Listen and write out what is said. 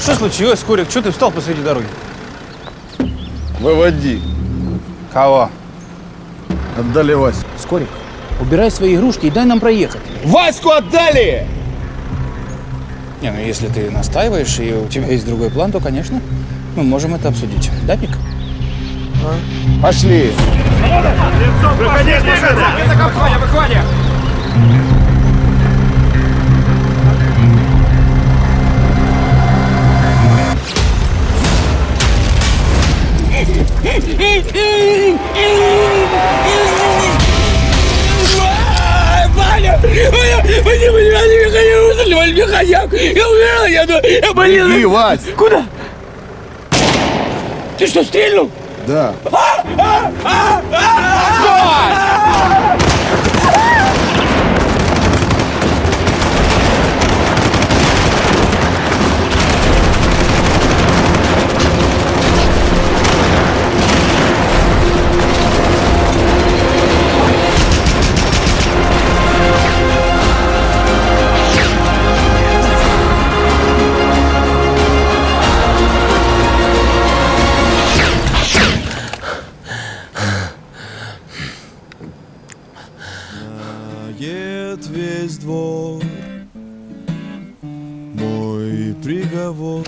Что случилось, Скорик? Что ты встал посреди дороги? Выводи. Кого? Отдали Вась. Скорик, убирай свои игрушки и дай нам проехать. Ваську отдали! Не, ну если ты настаиваешь и у тебя есть другой план, то, конечно, мы можем это обсудить. Да, Пик? Пошли. Ваня! Ваня! Ваня! Ваня! Ваня! Ваня! Ваня! Я умирал! Я, я болел! Беги, Вась. Куда? Ты что, стрельнул? Да. Знает весь двор. Мой приговор